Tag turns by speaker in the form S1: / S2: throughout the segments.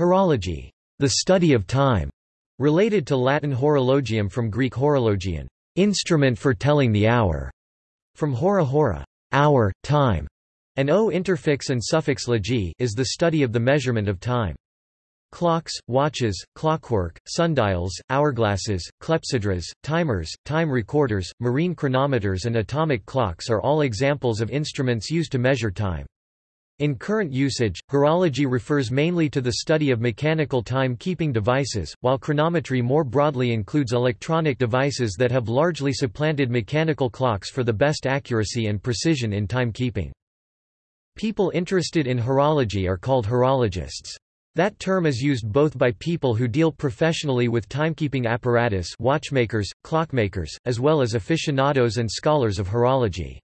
S1: Horology, the study of time, related to Latin horologium from Greek horologion, instrument for telling the hour, from hora hora, hour, time, and o interfix and suffix logy is the study of the measurement of time. Clocks, watches, clockwork, sundials, hourglasses, clepsydras, timers, time recorders, marine chronometers and atomic clocks are all examples of instruments used to measure time. In current usage, horology refers mainly to the study of mechanical time-keeping devices, while chronometry more broadly includes electronic devices that have largely supplanted mechanical clocks for the best accuracy and precision in timekeeping. People interested in horology are called horologists. That term is used both by people who deal professionally with timekeeping apparatus watchmakers, clockmakers, as well as aficionados and scholars of horology.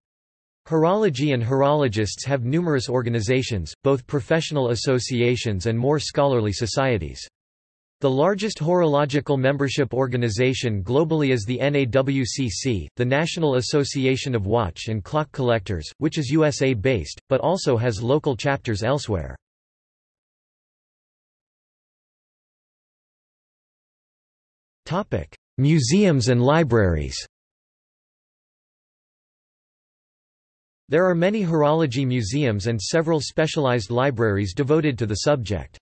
S1: Horology and horologists have numerous organizations, both professional associations and more scholarly societies. The largest horological membership organization globally is the NAWCC, the National Association of Watch and Clock Collectors, which is USA-based, but also has local chapters elsewhere. Museums and libraries There are many horology museums and several specialized libraries devoted to the subject.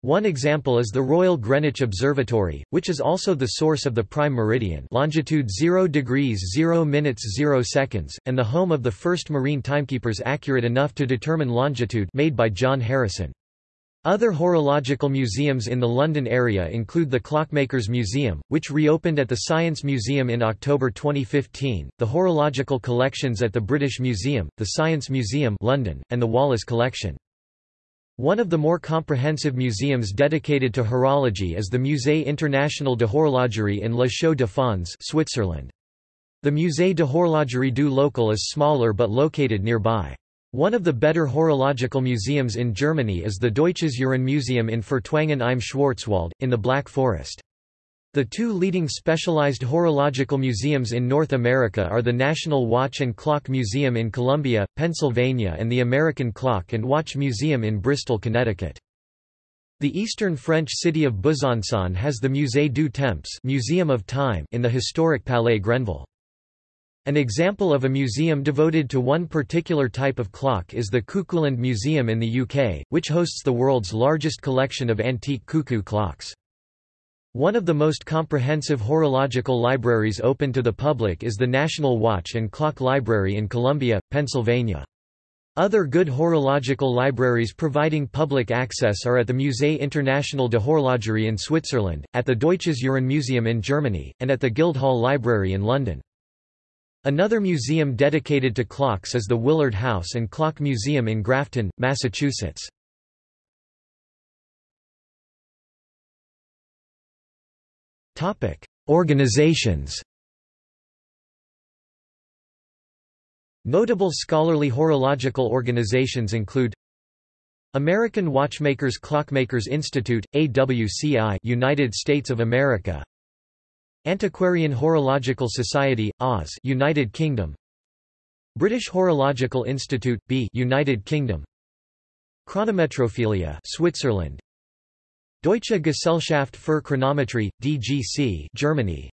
S1: One example is the Royal Greenwich Observatory, which is also the source of the prime meridian longitude 0 degrees 0 minutes 0 seconds, and the home of the first marine timekeepers accurate enough to determine longitude made by John Harrison. Other horological museums in the London area include the Clockmakers Museum, which reopened at the Science Museum in October 2015, the Horological Collections at the British Museum, the Science Museum London, and the Wallace Collection. One of the more comprehensive museums dedicated to horology is the Musée International de Horlogerie in La Chaux-de-Fonds Switzerland. The Musée de Horlogerie du Locle is smaller but located nearby. One of the better horological museums in Germany is the Deutsches Uhrenmuseum in Furtwangen im Schwarzwald, in the Black Forest. The two leading specialized horological museums in North America are the National Watch and Clock Museum in Columbia, Pennsylvania and the American Clock and Watch Museum in Bristol, Connecticut. The eastern French city of Besançon has the Musée du Temps Museum of Time in the historic Palais Granvelle. An example of a museum devoted to one particular type of clock is the Cuckooland Museum in the UK, which hosts the world's largest collection of antique cuckoo clocks. One of the most comprehensive horological libraries open to the public is the National Watch and Clock Library in Columbia, Pennsylvania. Other good horological libraries providing public access are at the Musée International de Horlogerie in Switzerland, at the Deutsches Uhrenmuseum in Germany, and at the Guildhall Library in London. Another museum dedicated to clocks is the Willard House and Clock Museum in Grafton, Massachusetts. Organizations Notable scholarly horological organizations include American Watchmakers Clockmakers Institute, AWCI United States of America Antiquarian Horological Society, Oz, United Kingdom. British Horological Institute, B, United Kingdom. Chronometrophilia, Switzerland. Deutsche Gesellschaft für Chronometrie, DGC, Germany.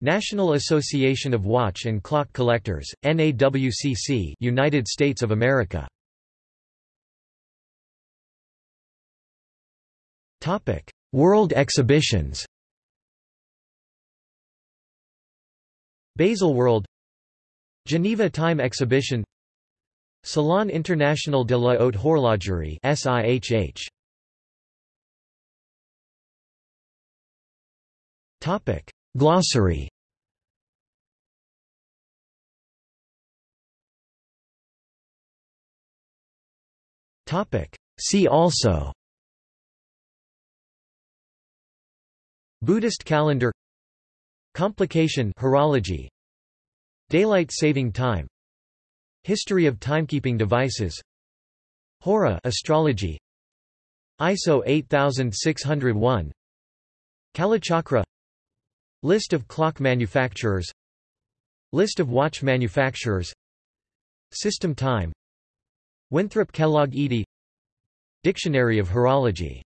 S1: National Association of Watch and Clock Collectors, NAWCC, United States of America. Topic: World exhibitions. Baselworld Geneva Time Exhibition Salon International de la Haute Horlogerie SIHH Topic Glossary. Topic See also. Buddhist calendar Complication horology. Daylight saving time. History of timekeeping devices. Hora astrology. ISO 8601 Kalachakra. List of clock manufacturers. List of watch manufacturers. System time. Winthrop Kellogg Edey Dictionary of Horology